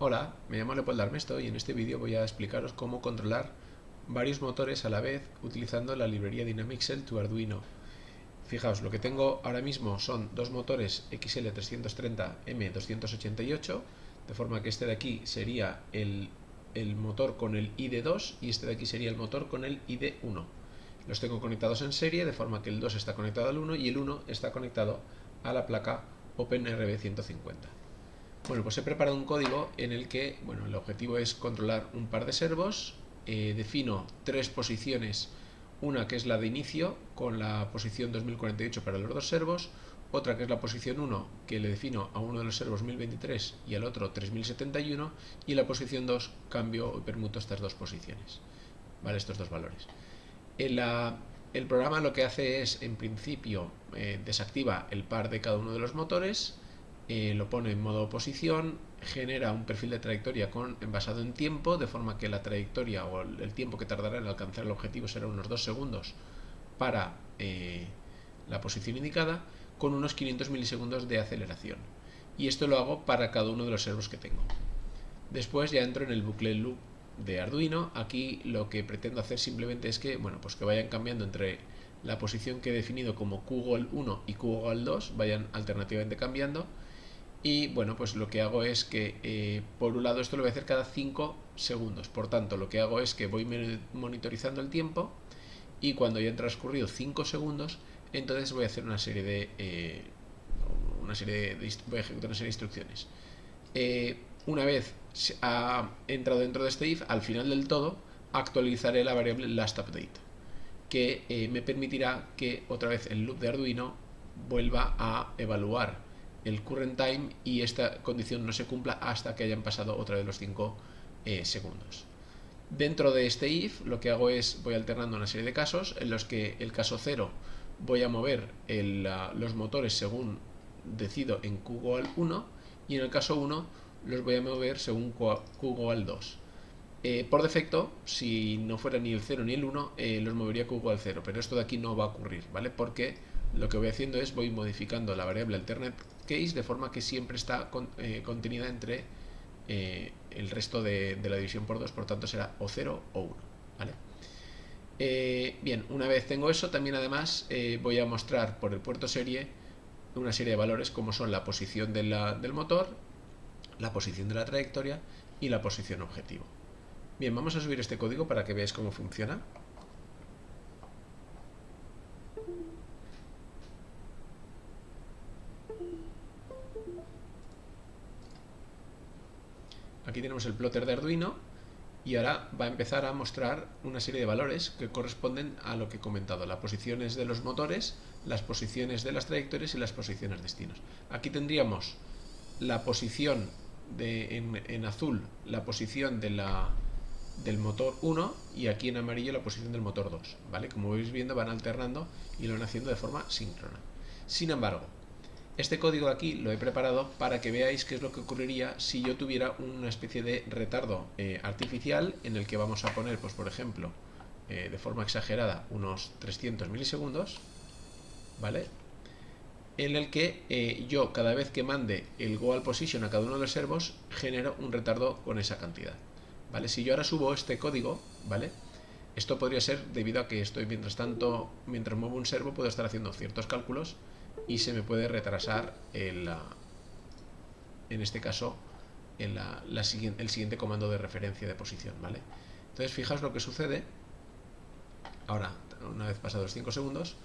Hola, me llamo Leopoldo Armesto y en este vídeo voy a explicaros cómo controlar varios motores a la vez utilizando la librería Dynamixel to Arduino. Fijaos, lo que tengo ahora mismo son dos motores XL330M288, de forma que este de aquí sería el, el motor con el ID2 y este de aquí sería el motor con el ID1. Los tengo conectados en serie, de forma que el 2 está conectado al 1 y el 1 está conectado a la placa OpenRB150. Bueno, pues he preparado un código en el que, bueno, el objetivo es controlar un par de servos, eh, defino tres posiciones, una que es la de inicio, con la posición 2048 para los dos servos, otra que es la posición 1, que le defino a uno de los servos 1023 y al otro 3071, y la posición 2 cambio y permuto estas dos posiciones, ¿vale? Estos dos valores. el programa lo que hace es, en principio, eh, desactiva el par de cada uno de los motores, eh, lo pone en modo posición, genera un perfil de trayectoria con, basado en tiempo, de forma que la trayectoria o el, tiempo que tardará en alcanzar el objetivo será unos 2 segundos para eh, la posición indicada, con unos 500 milisegundos de aceleración. Y esto lo hago para cada uno de los servos que tengo. Después ya entro en el bucle loop de Arduino. Aquí lo que pretendo hacer simplemente es que, bueno, pues que vayan cambiando entre la posición que he definido como QGOL 1 y QGOL 2, vayan alternativamente cambiando y bueno, pues lo que hago es que eh, por un lado esto lo voy a hacer cada 5 segundos. Por tanto, lo que hago es que voy monitorizando el tiempo y cuando ya han transcurrido 5 segundos, entonces voy a hacer una serie de... Eh, una serie de, voy a ejecutar una serie de instrucciones. Eh, una vez ha entrado dentro de este if, al final del todo, actualizaré la variable lastUpdate, que me permitirá que otra vez el loop de Arduino vuelva a evaluar el current time y esta condición no se cumpla hasta que hayan pasado otra vez los 5 eh, segundos. Dentro de este if lo que hago es voy alternando una serie de casos en los que el caso 0 voy a mover los motores según decido en QGOAL 1 y en el caso 1 los voy a mover según QGOAL 2. Eh, por defecto, si no fuera ni el 0 ni el 1, eh, los movería QGOAL 0, pero esto de aquí no va a ocurrir, ¿vale? Porque lo que voy haciendo es voy modificando la variable alternate case de forma que siempre está eh, contenida entre eh, el resto de, la división por 2, por tanto será o 0 o 1. ¿vale? Eh, bien, una vez tengo eso, también además voy a mostrar por el puerto serie una serie de valores como son la posición del motor, la posición de la trayectoria y la posición objetivo. Bien, vamos a subir este código para que veáis cómo funciona. Tenemos el plotter de Arduino y ahora va a empezar a mostrar una serie de valores que corresponden a lo que he comentado, las posiciones de los motores, las posiciones de las trayectorias y las posiciones destinos. Aquí tendríamos la posición en, azul, la posición del motor 1 y aquí en amarillo la posición del motor 2. ¿vale? Como veis viendo van alternando y lo van haciendo de forma síncrona. Sin embargo, este código aquí lo he preparado para que veáis qué es lo que ocurriría si yo tuviera una especie de retardo eh, artificial en el que vamos a poner, pues por ejemplo, eh, de forma exagerada, unos 300 milisegundos, ¿vale? En el que eh, yo cada vez que mande el goal position a cada uno de los servos genero un retardo con esa cantidad, ¿vale? Si yo ahora subo este código, ¿vale? Esto podría ser debido a que estoy mientras tanto, mientras muevo un servo, puedo estar haciendo ciertos cálculos y se me puede retrasar el, en este caso el siguiente comando de referencia de posición, ¿vale? Entonces fijaos lo que sucede, ahora, una vez pasados 5 segundos,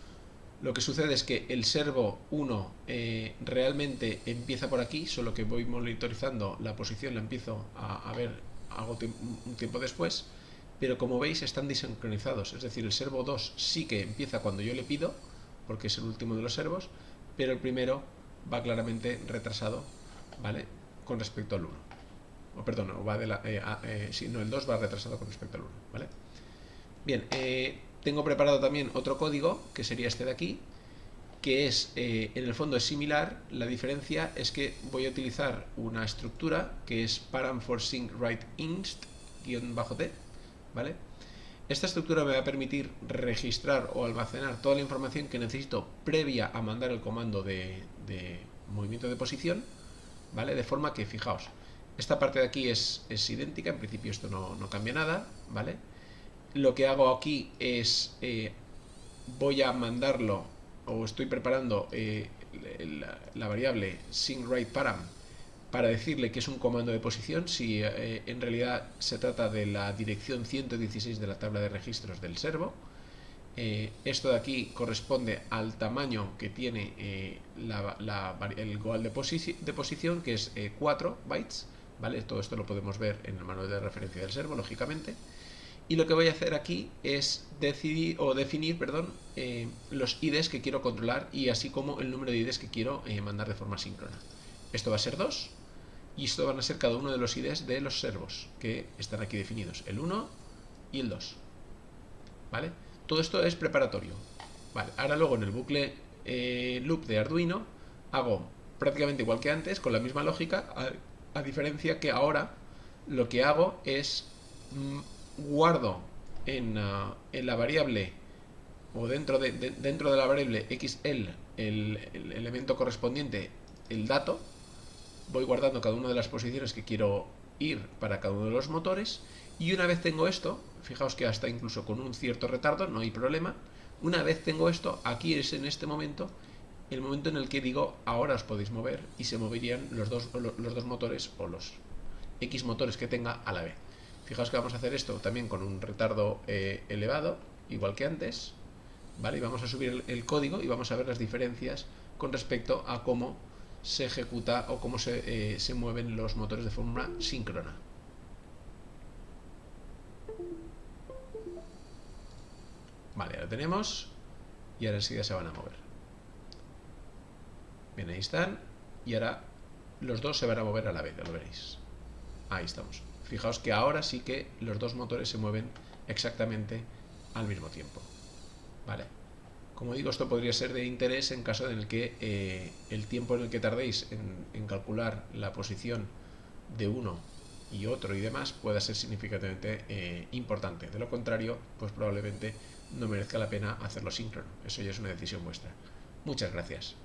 lo que sucede es que el servo 1 eh, realmente empieza por aquí, solo que voy monitorizando la posición, la empiezo a, ver un tiempo después, pero como veis están desincronizados, es decir, el servo 2 sí que empieza cuando yo le pido, porque es el último de los servos, pero el primero va claramente retrasado, ¿vale? Con respecto al 1. O perdón, va de la, eh, eh, si no, el 2 va retrasado con respecto al 1, ¿vale? Bien, eh, tengo preparado también otro código, que sería este de aquí, que es, en el fondo es similar, la diferencia es que voy a utilizar una estructura que es param for sync write inst, guion bajo t, ¿vale? Esta estructura me va a permitir registrar o almacenar toda la información que necesito previa a mandar el comando de, movimiento de posición, ¿vale? De forma que, fijaos, Esta parte de aquí es, idéntica, en principio esto no, cambia nada, ¿vale? Lo que hago aquí es, eh, voy a mandarlo, o estoy preparando eh, la, la, variable SyncWriteParam para decirle que es un comando de posición, si eh, en realidad se trata de la dirección 116 de la tabla de registros del servo. Eh, esto de aquí corresponde al tamaño que tiene eh, el goal de, posición, que es 4 bytes. ¿vale? Todo esto lo podemos ver en el manual de referencia del servo, lógicamente. Y lo que voy a hacer aquí es decidir o definir perdón, los IDs que quiero controlar y así como el número de IDs que quiero mandar de forma síncrona. Esto va a ser 2 y esto van a ser cada uno de los IDs de los servos que están aquí definidos, el 1 y el 2. ¿Vale? Todo esto es preparatorio. Vale, ahora luego en el bucle eh, loop de Arduino hago prácticamente igual que antes, con la misma lógica, a, diferencia que ahora lo que hago es mm, guardo en, uh, en, la variable o dentro de, de, dentro de la variable xl el, el elemento correspondiente, el dato, voy guardando cada una de las posiciones que quiero ir para cada uno de los motores y una vez tengo esto, fijaos que hasta incluso con un cierto retardo, no hay problema, una vez tengo esto, aquí es en este momento el momento en el que digo ahora os podéis mover y se moverían los dos, los dos motores o los X motores que tenga a la vez. Fijaos que vamos a hacer esto también con un retardo eh, elevado, igual que antes, ¿vale? Y vamos a subir el, el código y vamos a ver las diferencias con respecto a cómo se ejecuta o cómo se, eh, se mueven los motores de forma síncrona. Vale, ahora tenemos y ahora enseguida se van a mover. Bien, ahí están y ahora los dos se van a mover a la vez, ya lo veréis. Ahí estamos. Fijaos que ahora sí que los dos motores se mueven exactamente al mismo tiempo. Vale. Como digo, esto podría ser de interés en caso en el que eh, el tiempo en el que tardéis en, calcular la posición de uno y otro y demás pueda ser significativamente eh, importante. De lo contrario, pues probablemente no merezca la pena hacerlo síncrono. Eso ya es una decisión vuestra. Muchas gracias.